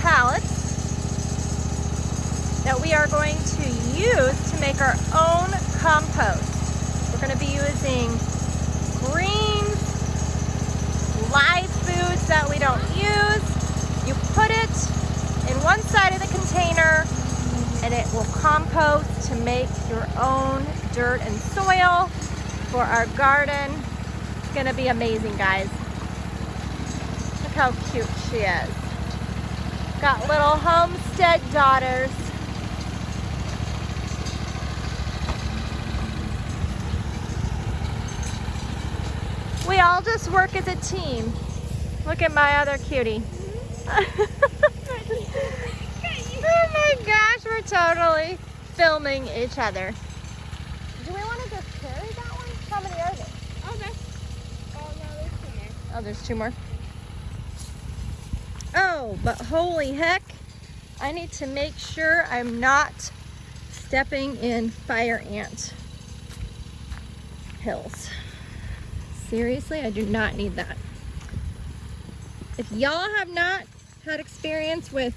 pallets that we are going to use to make our own compost. We're going to be using greens, live foods that we don't use. You put it in one side of the container and it will compost to make your own dirt and soil for our garden. It's gonna be amazing, guys. Look how cute she is. Got little homestead daughters. We all just work as a team. Look at my other cutie. oh my gosh, we're totally filming each other. Do we want to just carry that one? How many are there? Oh, that's. Oh, no, there's two more. Oh, there's two more. But holy heck, I need to make sure I'm not stepping in fire ant hills. Seriously, I do not need that. If y'all have not had experience with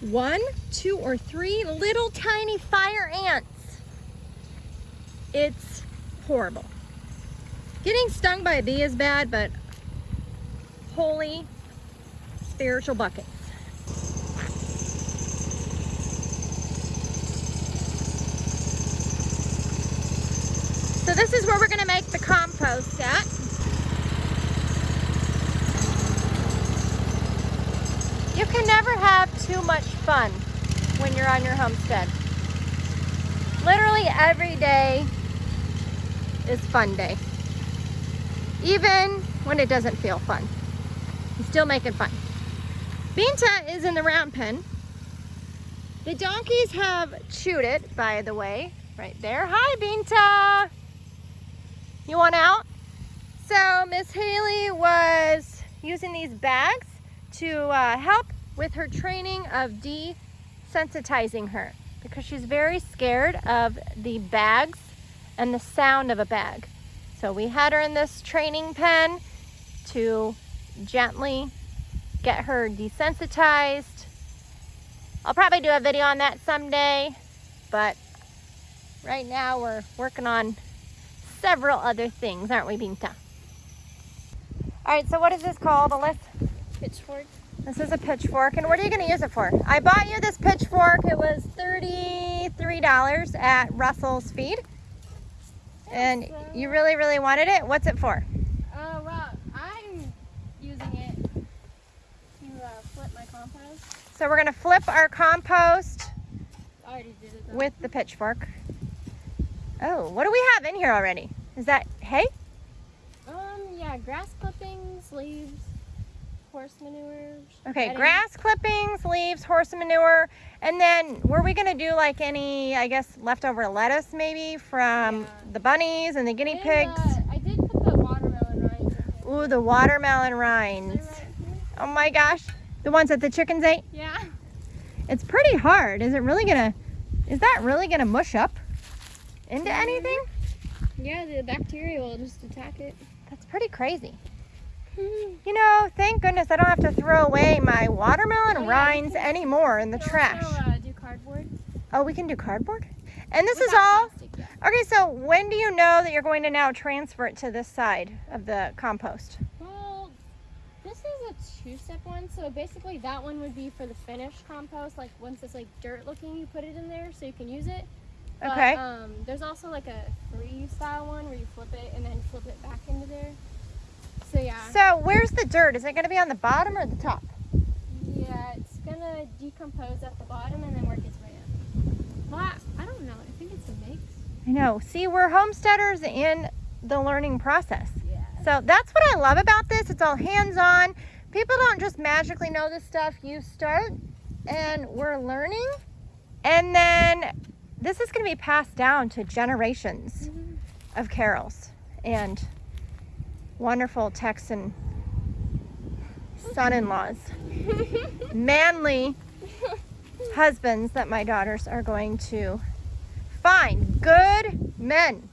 one, two, or three little tiny fire ants, it's horrible. Getting stung by a bee is bad, but holy spiritual bucket. So this is where we're gonna make the compost at. You can never have too much fun when you're on your homestead. Literally every day is fun day. Even when it doesn't feel fun. You still making fun. Binta is in the round pen. The donkeys have chewed it, by the way, right there. Hi, Binta. You want out? So Miss Haley was using these bags to uh, help with her training of desensitizing her because she's very scared of the bags and the sound of a bag. So we had her in this training pen to gently get her desensitized. I'll probably do a video on that someday, but right now we're working on several other things, aren't we, Binta? All right, so what is this called, Alyssa? Pitchfork. This is a pitchfork, and what are you going to use it for? I bought you this pitchfork. It was $33 at Russell's Feed, and you really, really wanted it. What's it for? Uh, well, I'm using it to uh, flip my compost. So we're going to flip our compost did it with the pitchfork. Oh, what do we have in here already? Is that hay? Um, yeah, grass clippings, leaves, horse manure. Okay, bedding. grass clippings, leaves, horse manure, and then were we gonna do like any, I guess, leftover lettuce maybe from Yeah. the bunnies and the guinea And, pigs? uh, I did put the watermelon rinds. Ooh, the watermelon rinds. Oh my gosh, the ones that the chickens ate? Yeah. It's pretty hard. Is it really gonna, is that really gonna mush up into anything? Yeah, the bacteria will just attack it. That's pretty crazy. You know, thank goodness I don't have to throw away my watermelon Oh, yeah, rinds anymore in the trash. Also, uh, do cardboard. Oh, we can do cardboard? And this is all plastic, yeah. Okay, so when do you know that you're going to now transfer it to this side of the compost? Well, this is a two-step one. So basically, that one would be for the finished compost. Like once it's like dirt-looking, you put it in there so you can use it. But, Okay. um, there's also like a free-style one where you flip it and then flip it back into there. So yeah, So where's the dirt? Is it going to be on the bottom or the top? yeah, it's gonna decompose at the bottom and then work its way up. Well, I, I don't know. I think it's a mix. I know. See, we're homesteaders in the learning process. Yeah. So that's what I love about this. It's all hands-on. People don't just magically know this stuff. You start and we're learning. And then this is going to be passed down to generations of carols and wonderful Texan son-in-laws. Manly husbands that my daughters are going to find. Good men.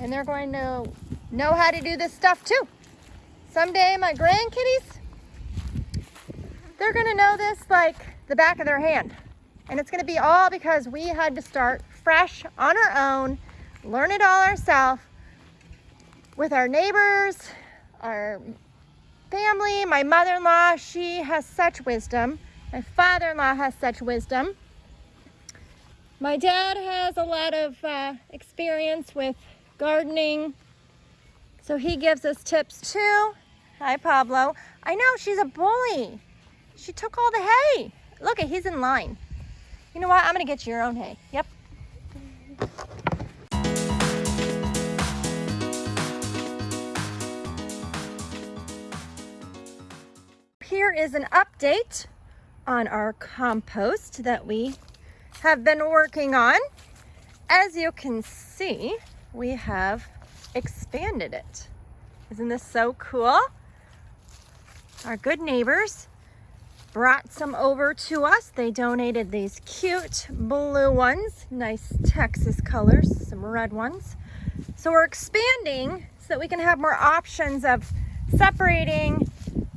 And they're going to know how to do this stuff too. Someday my grandkitties they're gonna know this like the back of their hand. And it's gonna be all because we had to start fresh on our own, learn it all ourselves with our neighbors, our family, my mother-in-law, she has such wisdom. My father-in-law has such wisdom. My dad has a lot of uh, experience with gardening, so he gives us tips too. Hi, Pablo. I know, she's a bully. She took all the hay. Look, he's in line. You know what? I'm gonna get you your own hay. Yep. Here is an update on our compost that we have been working on. As you can see, we have expanded it. Isn't this so cool? Our good neighbors brought some over to us. They donated these cute blue ones, nice Texas colors, some red ones. So we're expanding so that we can have more options of separating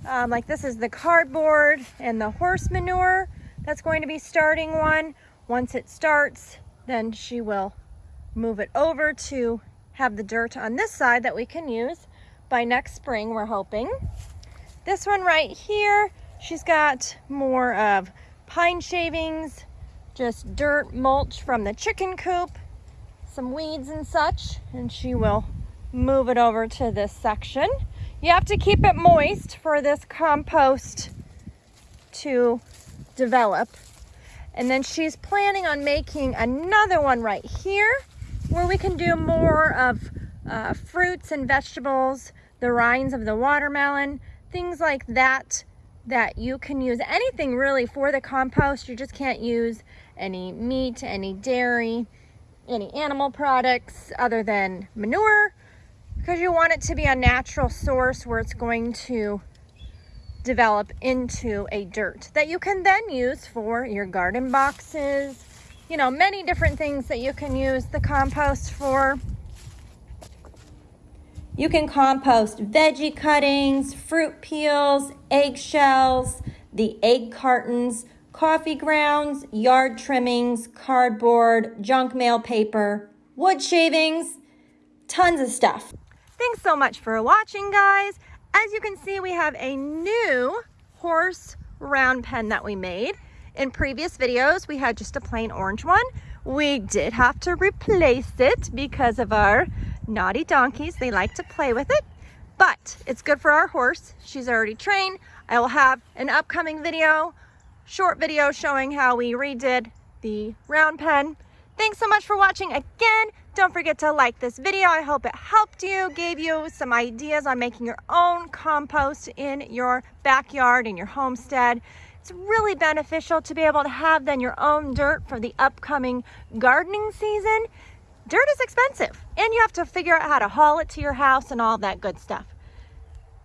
um, like this is the cardboard and the horse manure. That's going to be starting one. Once it starts, then she will move it over to have the dirt on this side that we can use by next spring, we're hoping. This one right here, she's got more of pine shavings, just dirt mulch from the chicken coop, some weeds and such, and she will move it over to this section. You have to keep it moist for this compost to develop. And then she's planning on making another one right here where we can do more of uh, fruits and vegetables, the rinds of the watermelon, things like that that you can use anything really for the compost. You just can't use any meat, any dairy, any animal products other than manure because you want it to be a natural source where it's going to develop into a dirt that you can then use for your garden boxes, you know, many different things that you can use the compost for. You can compost veggie cuttings, fruit peels, eggshells, the egg cartons, coffee grounds, yard trimmings, cardboard, junk mail paper, wood shavings, tons of stuff. Thanks so much for watching, guys. As you can see, we have a new horse round pen that we made. In previous videos, we had just a plain orange one. We did have to replace it because of our naughty donkeys. They like to play with it, but it's good for our horse. She's already trained. I will have an upcoming video, short video showing how we redid the round pen. Thanks so much for watching again. Don't forget to like this video. I hope it helped you, gave you some ideas on making your own compost in your backyard, in your homestead. It's really beneficial to be able to have then your own dirt for the upcoming gardening season. Dirt is expensive and you have to figure out how to haul it to your house and all that good stuff.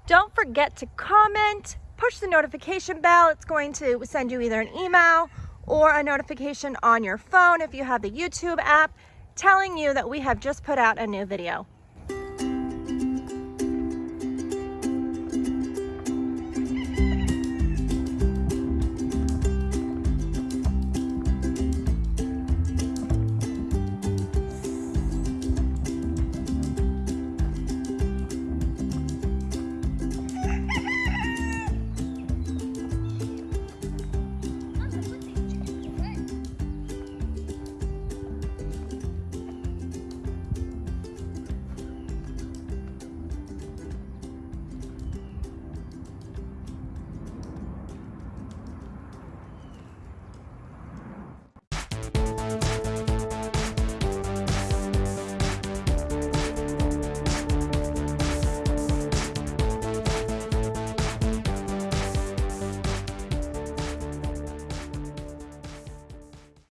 Don't forget to comment, push the notification bell. It's going to send you either an email or a notification on your phone if you have the YouTube app telling you that we have just put out a new video.